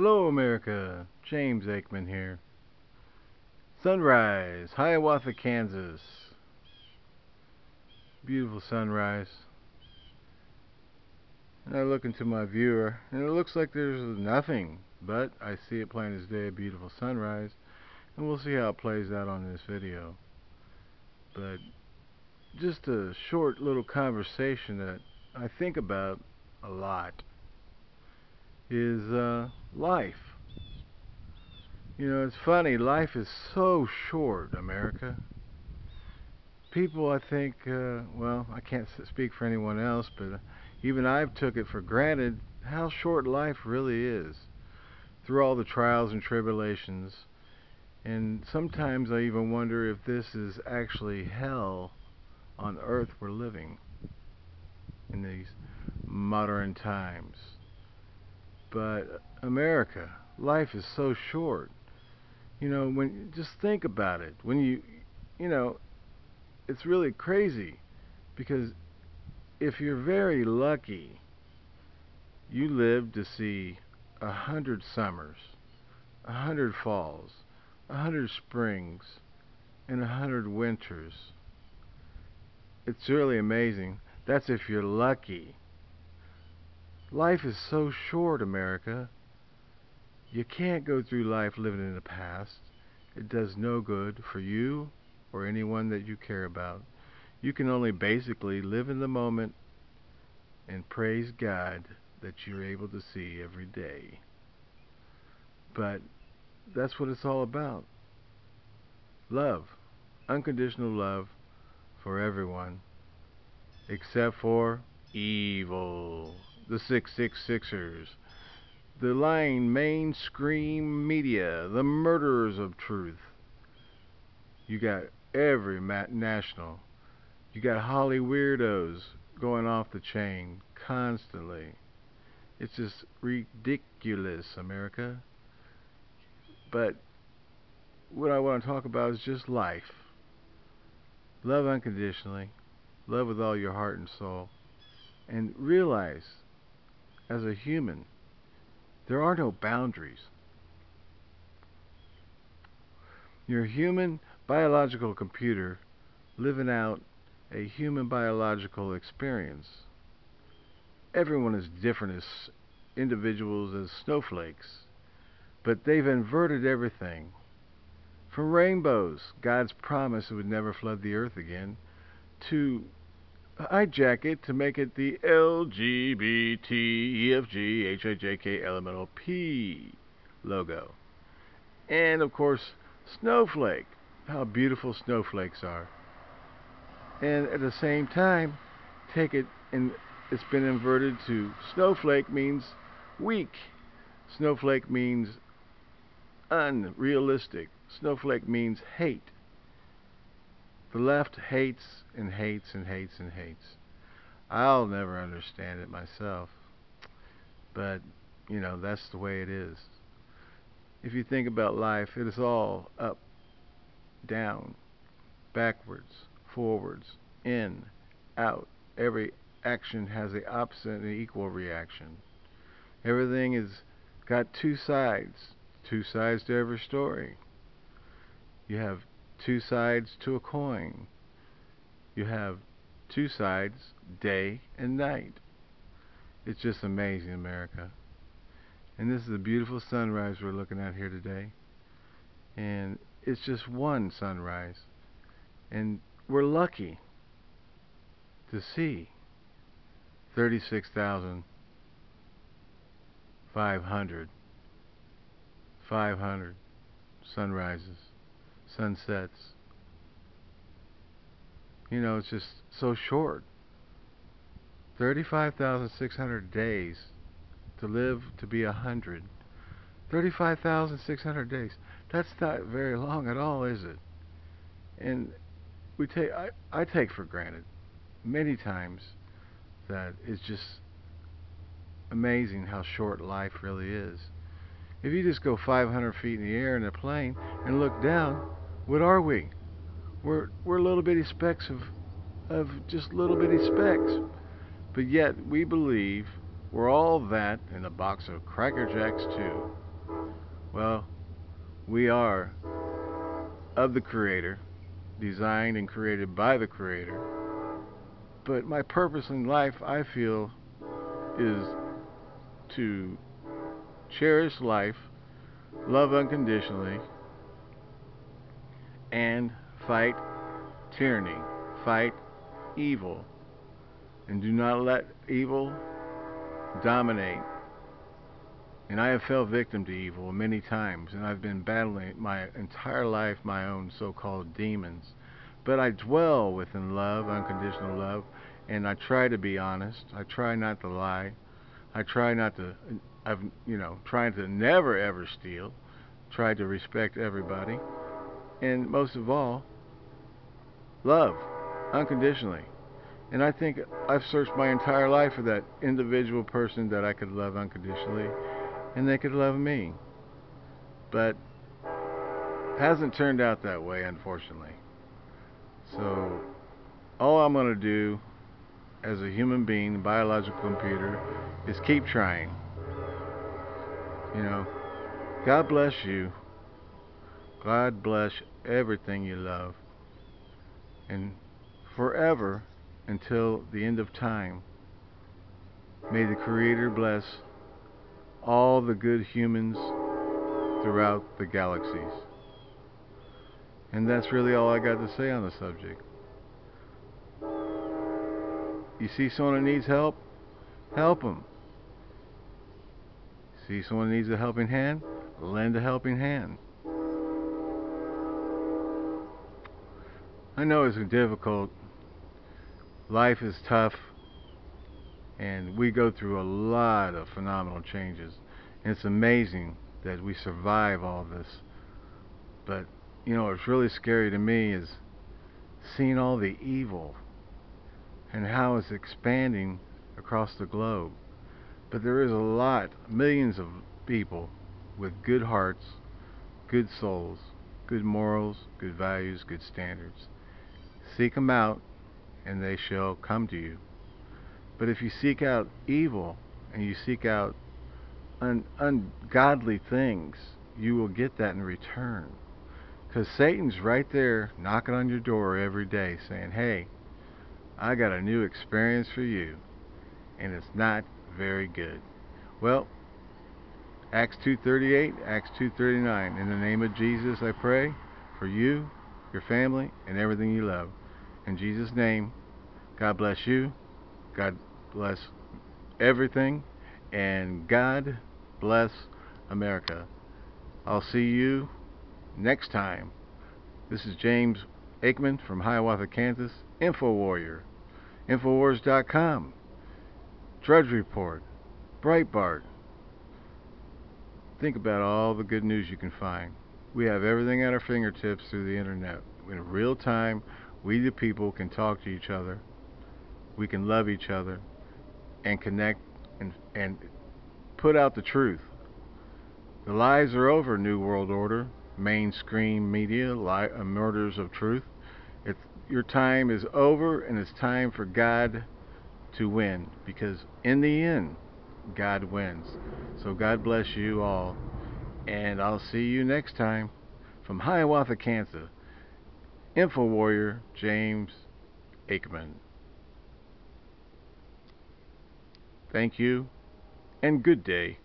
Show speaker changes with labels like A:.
A: Hello, America. James Aikman here. Sunrise, Hiawatha, Kansas. Beautiful sunrise. And I look into my viewer, and it looks like there's nothing, but I see it plain as day, a beautiful sunrise, and we'll see how it plays out on this video. But just a short little conversation that I think about a lot is uh, life. You know, it's funny, life is so short, America. People, I think, uh, well, I can't speak for anyone else, but even I've took it for granted how short life really is through all the trials and tribulations. And sometimes I even wonder if this is actually hell on earth we're living in these modern times. But America, life is so short. You know, when just think about it. When you you know, it's really crazy because if you're very lucky, you live to see a hundred summers, a hundred falls, a hundred springs, and a hundred winters. It's really amazing. That's if you're lucky. Life is so short, America. You can't go through life living in the past. It does no good for you or anyone that you care about. You can only basically live in the moment and praise God that you're able to see every day. But that's what it's all about. Love. Unconditional love for everyone except for evil the 666ers, the lying mainstream media, the murderers of truth. You got every national. You got Holly weirdos going off the chain constantly. It's just ridiculous, America. But what I want to talk about is just life. Love unconditionally. Love with all your heart and soul. And realize as a human, there are no boundaries. You're a human biological computer living out a human biological experience. Everyone is different as individuals, as snowflakes, but they've inverted everything. From rainbows, God's promise it would never flood the earth again, to hijack it to make it the LGBTEFGHIJKLMNOP logo. And of course, snowflake. How beautiful snowflakes are. And at the same time, take it and it's been inverted to snowflake means weak. Snowflake means unrealistic. Snowflake means hate. The left hates and hates and hates and hates. I'll never understand it myself. But, you know, that's the way it is. If you think about life, it is all up, down, backwards, forwards, in, out. Every action has the opposite and equal reaction. Everything is got two sides, two sides to every story. You have two sides to a coin. You have two sides, day and night. It's just amazing, America. And this is a beautiful sunrise we're looking at here today. And it's just one sunrise. And we're lucky to see 36,500 500 sunrises sunsets. You know, it's just so short. 35,600 days to live to be a hundred. 35,600 days. That's not very long at all, is it? And we take I, I take for granted many times that it's just amazing how short life really is. If you just go 500 feet in the air in a plane and look down, what are we? We're we're little bitty specks of of just little bitty specks. But yet we believe we're all that in a box of Cracker Jacks too. Well, we are of the Creator, designed and created by the Creator. But my purpose in life, I feel, is to cherish life, love unconditionally, and fight tyranny, fight evil, and do not let evil dominate. And I have fell victim to evil many times, and I've been battling my entire life my own so-called demons. But I dwell within love, unconditional love, and I try to be honest. I try not to lie. I try not to, I've, you know, trying to never ever steal. Try to respect everybody. And most of all, love unconditionally. And I think I've searched my entire life for that individual person that I could love unconditionally and they could love me. But hasn't turned out that way, unfortunately. So all I'm going to do as a human being, biological computer, is keep trying. You know, God bless you. God bless everything you love. And forever until the end of time. May the Creator bless all the good humans throughout the galaxies. And that's really all I got to say on the subject. You see someone that needs help? Help them. See someone needs a helping hand? Lend a helping hand. I know it's difficult. Life is tough and we go through a lot of phenomenal changes. And it's amazing that we survive all this. But you know what's really scary to me is seeing all the evil and how it's expanding across the globe. But there is a lot millions of people with good hearts good souls good morals good values good standards seek them out and they shall come to you. But if you seek out evil and you seek out un ungodly things, you will get that in return. Because Satan's right there knocking on your door every day saying, hey, I got a new experience for you. And it's not very good. Well, Acts 2.38, Acts 2.39. In the name of Jesus I pray for you, your family, and everything you love. In Jesus' name, God bless you. God bless everything. And God bless America. I'll see you next time. This is James Aikman from Hiawatha, Kansas. InfoWarrior. Infowars.com. Drudge Report. Breitbart. Think about all the good news you can find. We have everything at our fingertips through the internet. In real time, we the people can talk to each other. We can love each other and connect and and put out the truth. The lies are over new world order. Mainstream media lie, uh, murders of truth. It's your time is over and it's time for God to win because in the end God wins. So God bless you all and I'll see you next time from Hiawatha, Kansas InfoWarrior James Aikman. Thank you and good day.